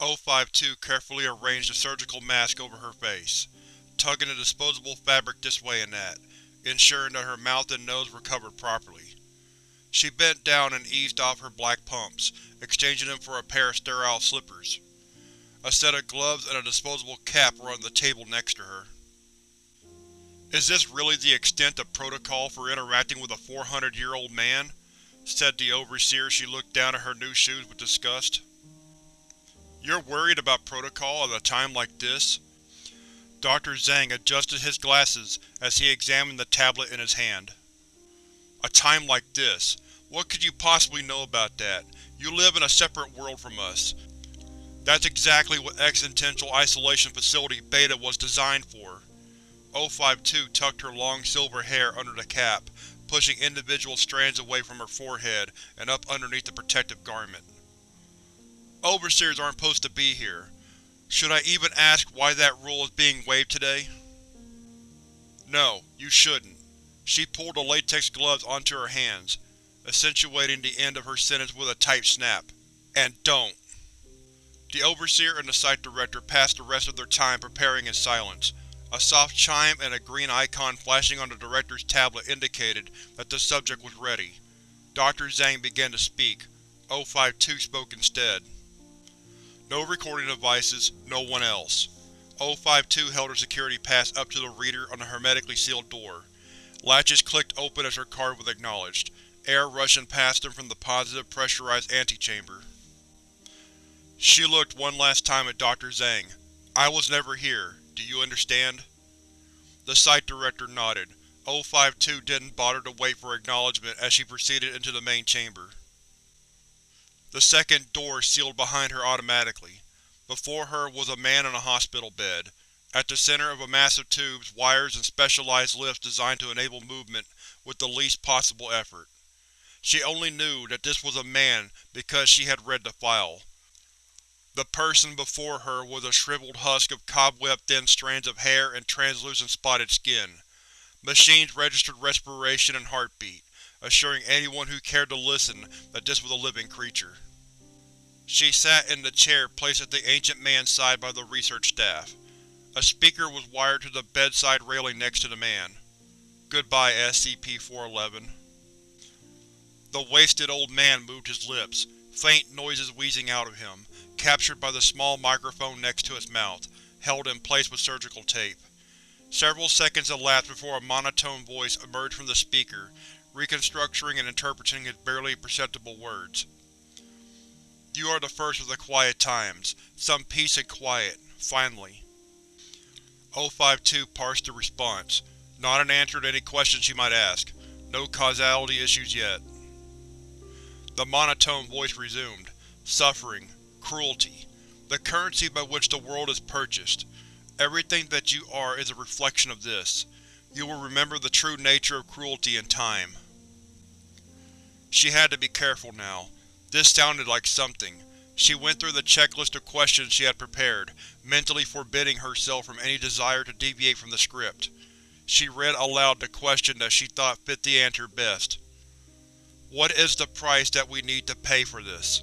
O5-2 carefully arranged a surgical mask over her face, tugging the disposable fabric this way and that, ensuring that her mouth and nose were covered properly. She bent down and eased off her black pumps, exchanging them for a pair of sterile slippers. A set of gloves and a disposable cap were on the table next to her. Is this really the extent of protocol for interacting with a 400-year-old man? said the Overseer as she looked down at her new shoes with disgust. You're worried about protocol at a time like this? Dr. Zhang adjusted his glasses as he examined the tablet in his hand. A time like this? What could you possibly know about that? You live in a separate world from us. That's exactly what Existential Isolation Facility Beta was designed for. O5-2 tucked her long silver hair under the cap, pushing individual strands away from her forehead and up underneath the protective garment. Overseers aren't supposed to be here. Should I even ask why that rule is being waived today? No, you shouldn't. She pulled the latex gloves onto her hands, accentuating the end of her sentence with a tight snap. And don't. The Overseer and the Site Director passed the rest of their time preparing in silence, a soft chime and a green icon flashing on the Director's tablet indicated that the subject was ready. Dr. Zhang began to speak. O5-2 spoke instead. No recording devices, no one else. O5-2 held her security pass up to the reader on the hermetically sealed door. Latches clicked open as her card was acknowledged, air rushing past them from the positive pressurized antechamber. She looked one last time at Dr. Zhang. I was never here. Do you understand? The Site Director nodded. O5-2 didn't bother to wait for acknowledgement as she proceeded into the main chamber. The second door sealed behind her automatically. Before her was a man on a hospital bed. At the center of a mass of tubes, wires, and specialized lifts designed to enable movement with the least possible effort. She only knew that this was a man because she had read the file. The person before her was a shriveled husk of cobweb-thin strands of hair and translucent spotted skin. Machines registered respiration and heartbeat, assuring anyone who cared to listen that this was a living creature. She sat in the chair placed at the ancient man's side by the research staff. A speaker was wired to the bedside railing next to the man. Goodbye, SCP-411. The wasted old man moved his lips, faint noises wheezing out of him, captured by the small microphone next to its mouth, held in place with surgical tape. Several seconds elapsed before a monotone voice emerged from the speaker, reconstructing and interpreting his barely perceptible words. You are the first of the quiet times. Some peace and quiet, finally. O5-2 parsed the response, not an answer to any questions she might ask. No causality issues yet. The monotone voice resumed. Suffering, Cruelty. The currency by which the world is purchased. Everything that you are is a reflection of this. You will remember the true nature of cruelty in time. She had to be careful now. This sounded like something. She went through the checklist of questions she had prepared, mentally forbidding herself from any desire to deviate from the script. She read aloud the question that she thought fit the answer best. What is the price that we need to pay for this?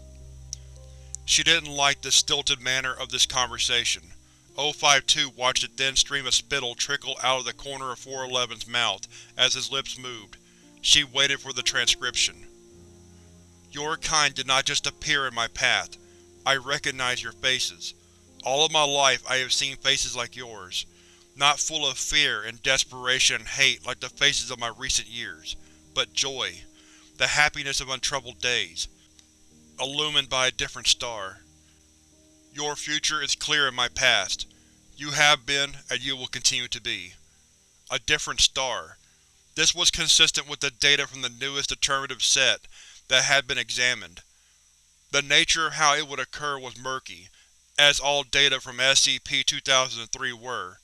She didn't like the stilted manner of this conversation. O5-2 watched a thin stream of spittle trickle out of the corner of 411's mouth as his lips moved. She waited for the transcription. Your kind did not just appear in my path. I recognize your faces. All of my life I have seen faces like yours. Not full of fear and desperation and hate like the faces of my recent years, but joy. The happiness of untroubled days illumined by a different star. Your future is clear in my past. You have been, and you will continue to be. A different star. This was consistent with the data from the newest determinative set that had been examined. The nature of how it would occur was murky, as all data from SCP-2003 were,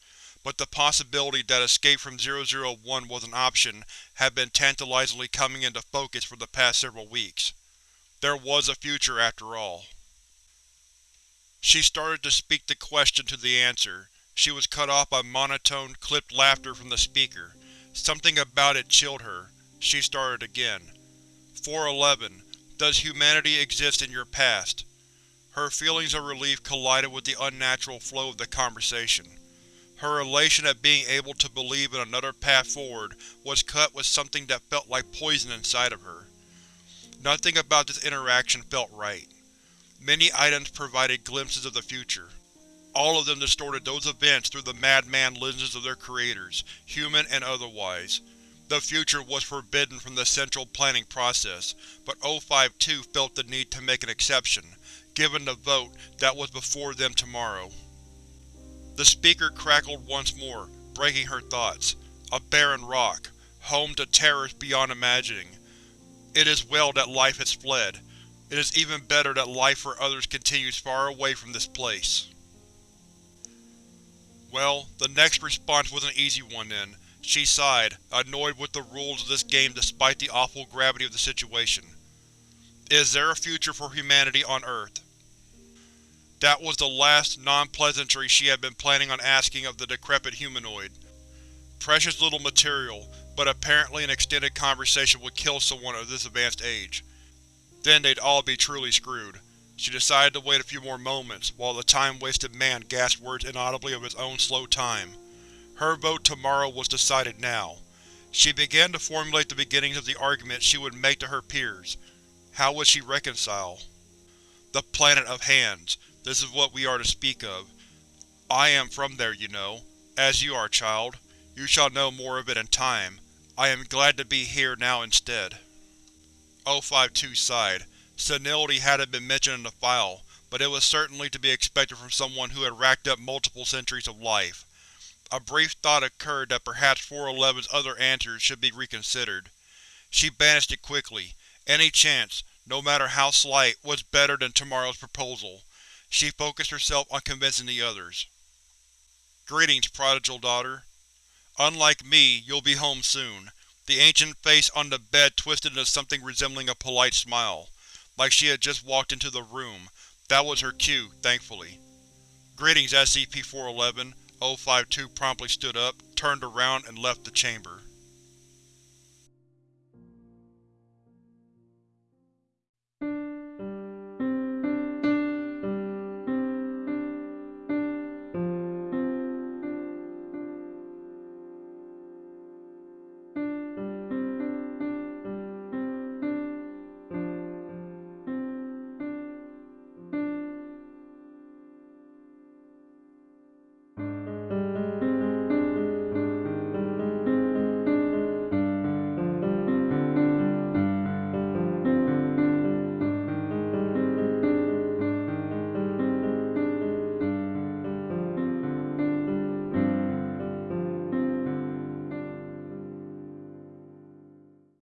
but the possibility that escape from 001 was an option had been tantalizingly coming into focus for the past several weeks. There was a future after all. She started to speak the question to the answer. She was cut off by monotone, clipped laughter from the speaker. Something about it chilled her. She started again. 411. Does humanity exist in your past? Her feelings of relief collided with the unnatural flow of the conversation. Her elation at being able to believe in another path forward was cut with something that felt like poison inside of her. Nothing about this interaction felt right. Many items provided glimpses of the future. All of them distorted those events through the madman lenses of their creators, human and otherwise. The future was forbidden from the central planning process, but O5-2 felt the need to make an exception, given the vote that was before them tomorrow. The speaker crackled once more, breaking her thoughts. A barren rock, home to terrors beyond imagining. It is well that life has fled. It is even better that life for others continues far away from this place. Well, the next response was an easy one then. She sighed, annoyed with the rules of this game despite the awful gravity of the situation. Is there a future for humanity on Earth? That was the last, non-pleasantry she had been planning on asking of the decrepit humanoid. Precious little material, but apparently an extended conversation would kill someone of this advanced age. Then they'd all be truly screwed. She decided to wait a few more moments, while the time-wasted man gasped words inaudibly of his own slow time. Her vote tomorrow was decided now. She began to formulate the beginnings of the argument she would make to her peers. How would she reconcile? The planet of hands. This is what we are to speak of. I am from there, you know. As you are, child. You shall know more of it in time. I am glad to be here now instead. O5-2 sighed. Senility hadn't been mentioned in the file, but it was certainly to be expected from someone who had racked up multiple centuries of life. A brief thought occurred that perhaps 411's other answers should be reconsidered. She banished it quickly. Any chance, no matter how slight, was better than tomorrow's proposal. She focused herself on convincing the others. Greetings, prodigal daughter. Unlike me, you'll be home soon. The ancient face on the bed twisted into something resembling a polite smile, like she had just walked into the room. That was her cue, thankfully. Greetings, SCP-411. O5-2 promptly stood up, turned around, and left the chamber.